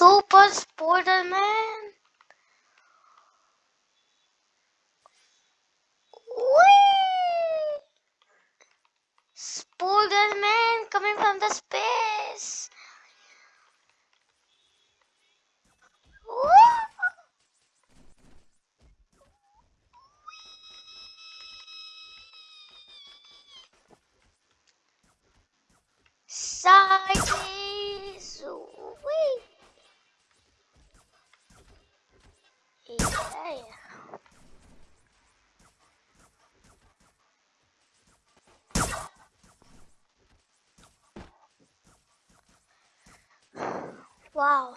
Super Spider-Man. Spider-Man coming from the space. Woo! Yeah. Wow.